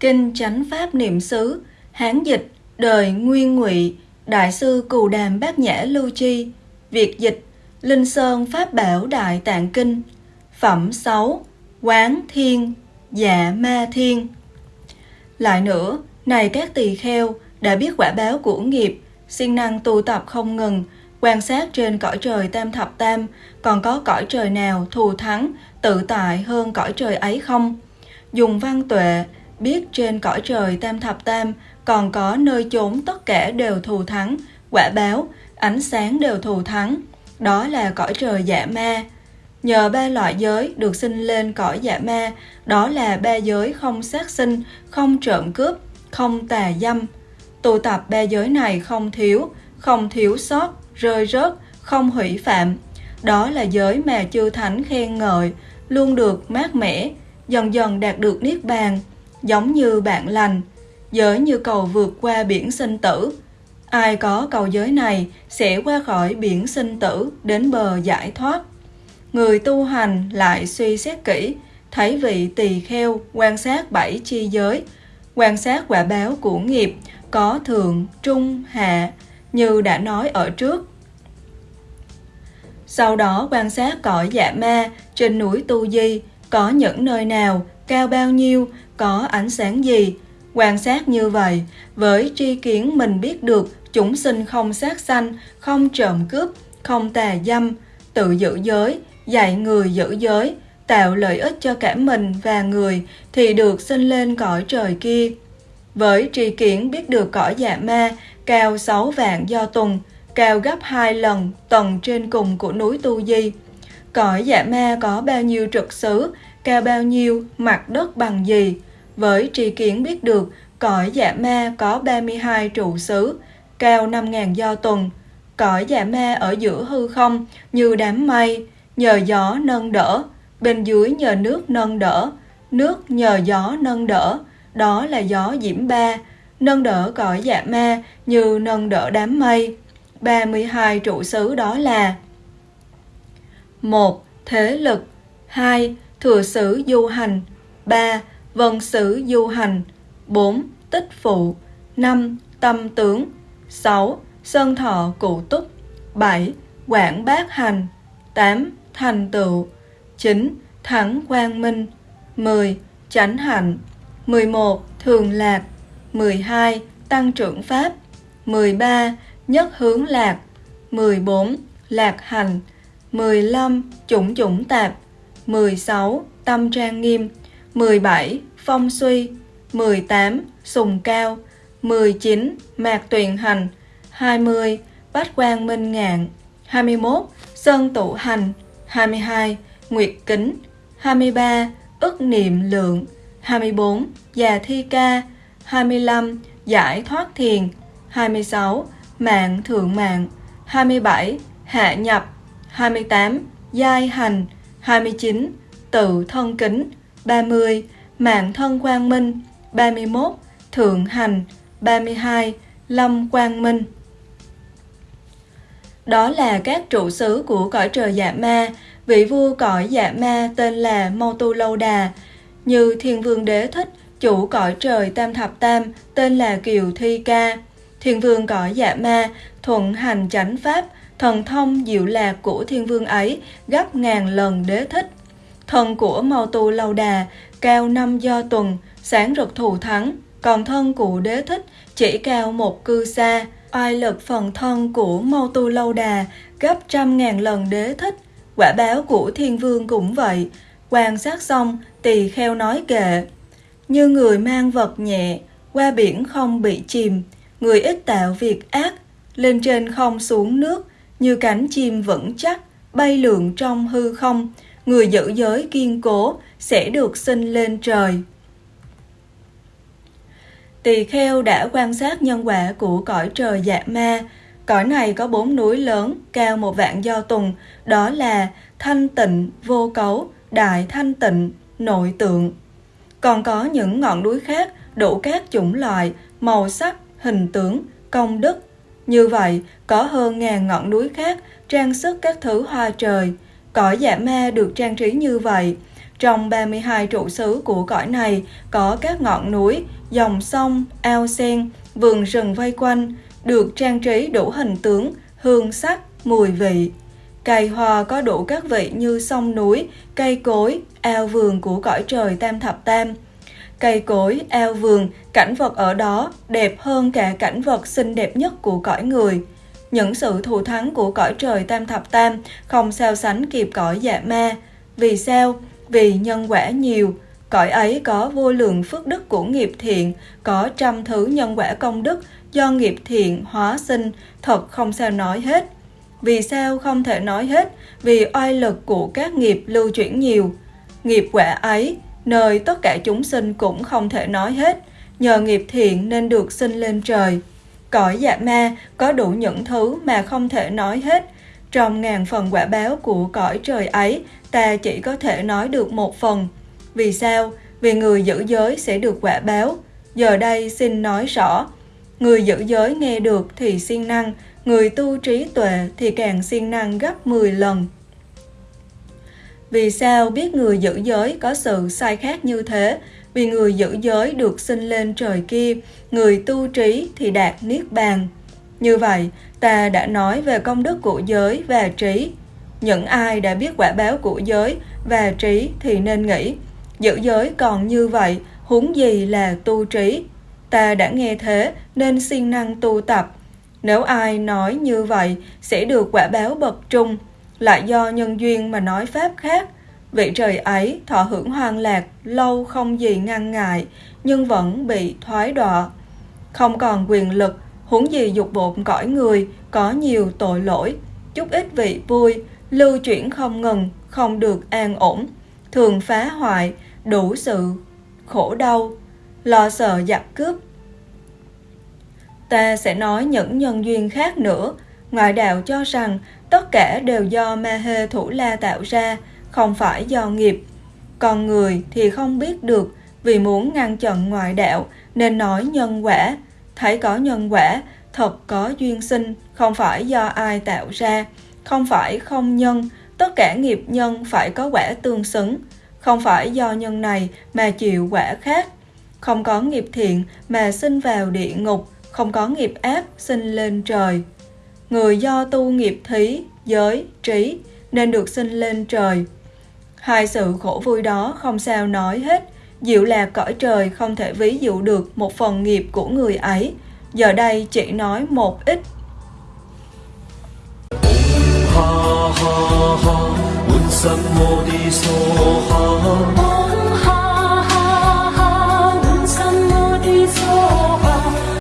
Kinh Chánh Pháp Niệm xứ Hán dịch Đời Nguyên Ngụy Đại sư Cù Đàm Bát Nhã Lưu Chi Việt dịch Linh Sơn Pháp Bảo Đại Tạng Kinh Phẩm 6 Quán Thiên Dạ Ma Thiên. Lại nữa, này các tỳ kheo đã biết quả báo của nghiệp, siêng năng tu tập không ngừng, quan sát trên cõi trời tam thập tam, còn có cõi trời nào thù thắng, tự tại hơn cõi trời ấy không? Dùng văn tuệ, biết trên cõi trời tam thập tam còn có nơi chốn tất cả đều thù thắng, quả báo, ánh sáng đều thù thắng. Đó là cõi trời dạ ma. Nhờ ba loại giới được sinh lên cõi dạ ma, đó là ba giới không sát sinh, không trộm cướp, không tà dâm. tụ tập ba giới này không thiếu, không thiếu sót, rơi rớt, không hủy phạm. Đó là giới mà chư thánh khen ngợi, luôn được mát mẻ, dần dần đạt được niết bàn, giống như bạn lành, giới như cầu vượt qua biển sinh tử. Ai có cầu giới này sẽ qua khỏi biển sinh tử đến bờ giải thoát. Người tu hành lại suy xét kỹ, thấy vị tỳ kheo quan sát bảy chi giới, quan sát quả báo của nghiệp có thượng, trung, hạ, như đã nói ở trước. Sau đó quan sát cõi dạ ma trên núi Tu Di, có những nơi nào, cao bao nhiêu, có ánh sáng gì. Quan sát như vậy, với tri kiến mình biết được chúng sinh không sát sanh, không trộm cướp, không tà dâm, tự giữ giới, dạy người giữ giới, tạo lợi ích cho cả mình và người thì được sinh lên cõi trời kia. Với tri kiến biết được cõi dạ ma cao 6 vạn do tuần, cao gấp hai lần tầng trên cùng của núi Tu Di. Cõi dạ ma có bao nhiêu trực xứ, cao bao nhiêu, mặt đất bằng gì. Với tri kiến biết được cõi dạ ma có 32 trụ xứ, cao 5.000 do tuần. Cõi dạ ma ở giữa hư không như đám mây, nhờ gió nâng đỡ, bên dưới nhờ nước nâng đỡ, nước nhờ gió nâng đỡ, đó là gió diễm ba, nâng đỡ cõi dạ ma như nâng đỡ đám mây. 32 trụ xứ đó là một, Thế lực 2. Thừa sử du hành 3. Vân sử du hành 4. Tích phụ 5. Tâm tướng 6. Sơn thọ cụ túc 7. Quảng bác hành 8. Thành tựu 9. Thắng quang minh 10. Chánh hạnh 11. Thường lạc 12. Tăng trưởng pháp 13. Nhất hướng lạc 14. Lạc hành 15. Chủng chủng tạp 16. Tâm trang nghiêm 17. Phong suy 18. Sùng cao 19. Mạc tuyền hành 20. Bách quan minh ngạn 21. Sơn tụ hành 22. Nguyệt kính 23. Ức niệm lượng 24. Già thi ca 25. Giải thoát thiền 26. Mạng thượng mạng 27. Hạ nhập 28. Giai hành 29. Tự thân kính 30. Mạng thân quang minh 31. Thượng hành 32. Lâm quang minh Đó là các trụ xứ của cõi trời dạ ma Vị vua cõi dạ ma tên là Mâu Tu Lâu Đà Như Thiên Vương Đế Thích Chủ cõi trời Tam Thập Tam tên là Kiều Thi Ca Thiên Vương cõi dạ ma thuận hành chánh pháp thần thông diệu lạc của thiên vương ấy gấp ngàn lần đế thích. Thân của Màu Tu Lâu Đà cao năm do tuần, sáng rực thù thắng, còn thân của đế thích chỉ cao một cư xa. Oai lực phần thân của Mao Tu Lâu Đà gấp trăm ngàn lần đế thích. Quả báo của thiên vương cũng vậy. Quan sát xong, tỳ kheo nói kệ. Như người mang vật nhẹ, qua biển không bị chìm, người ít tạo việc ác, lên trên không xuống nước, như cánh chim vững chắc, bay lượn trong hư không, người giữ giới kiên cố sẽ được sinh lên trời. Tỳ kheo đã quan sát nhân quả của cõi trời dạ ma. Cõi này có bốn núi lớn, cao một vạn do tùng, đó là thanh tịnh, vô cấu, đại thanh tịnh, nội tượng. Còn có những ngọn núi khác đủ các chủng loại, màu sắc, hình tướng, công đức, Như vậy, có hơn ngàn ngọn núi khác trang sức các thứ hoa trời. Cõi dạ ma được trang trí như vậy. Trong 32 trụ xứ của cõi này có các ngọn núi, dòng sông, ao sen, vườn rừng vây quanh, được trang trí đủ hình tướng, hương sắc, mùi vị. Cây hoa có đủ các vị như sông núi, cây cối, ao vườn của cõi trời tam thập tam. Cây cối, ao vườn, cảnh vật ở đó đẹp hơn cả cảnh vật xinh đẹp nhất của cõi người. Những sự thù thắng của cõi trời tam thập tam không sao sánh kịp cõi dạ ma. Vì sao? Vì nhân quả nhiều, cõi ấy có vô lượng phước đức của nghiệp thiện, có trăm thứ nhân quả công đức do nghiệp thiện hóa sinh, thật không sao nói hết. Vì sao không thể nói hết? Vì oai lực của các nghiệp lưu chuyển nhiều. Nghiệp quả ấy, nơi tất cả chúng sinh cũng không thể nói hết. Nhờ nghiệp thiện nên được sinh lên trời. Cõi dạ ma có đủ những thứ mà không thể nói hết. Trong ngàn phần quả báo của cõi trời ấy, ta chỉ có thể nói được một phần. Vì sao? Vì người giữ giới sẽ được quả báo. Giờ đây xin nói rõ. Người giữ giới nghe được thì siêng năng, người tu trí tuệ thì càng siêng năng gấp 10 lần. Vì sao biết người giữ giới có sự sai khác như thế? Vì người giữ giới được sinh lên trời kia, người tu trí thì đạt niết bàn. Như vậy, ta đã nói về công đức của giới và trí. Những ai đã biết quả báo của giới và trí thì nên nghĩ, giữ giới còn như vậy, huống gì là tu trí. Ta đã nghe thế nên siêng năng tu tập. Nếu ai nói như vậy sẽ được quả báo bậc trung, lại do nhân duyên mà nói pháp khác. Vị trời ấy thọ hưởng hoang lạc lâu không gì ngăn ngại, nhưng vẫn bị thoái đọa. Không còn quyền lực, huống gì dục bộn cõi người, có nhiều tội lỗi, chút ít vị vui, lưu chuyển không ngừng, không được an ổn, thường phá hoại, đủ sự khổ đau, lo sợ giặc cướp. Ta sẽ nói những nhân duyên khác nữa. Ngoại đạo cho rằng tất cả đều do ma hê thủ la tạo ra, không phải do nghiệp. Còn người thì không biết được vì muốn ngăn chặn ngoại đạo nên nói nhân quả. Thấy có nhân quả, thật có duyên sinh, không phải do ai tạo ra, không phải không nhân, tất cả nghiệp nhân phải có quả tương xứng, không phải do nhân này mà chịu quả khác. Không có nghiệp thiện mà sinh vào địa ngục, không có nghiệp ác sinh lên trời. Người do tu nghiệp thí, giới, trí nên được sinh lên trời. Hai sự khổ vui đó không sao nói hết, diệu là cõi trời không thể ví dụ được một phần nghiệp của người ấy, giờ đây chỉ nói một ít. Ha ha ha,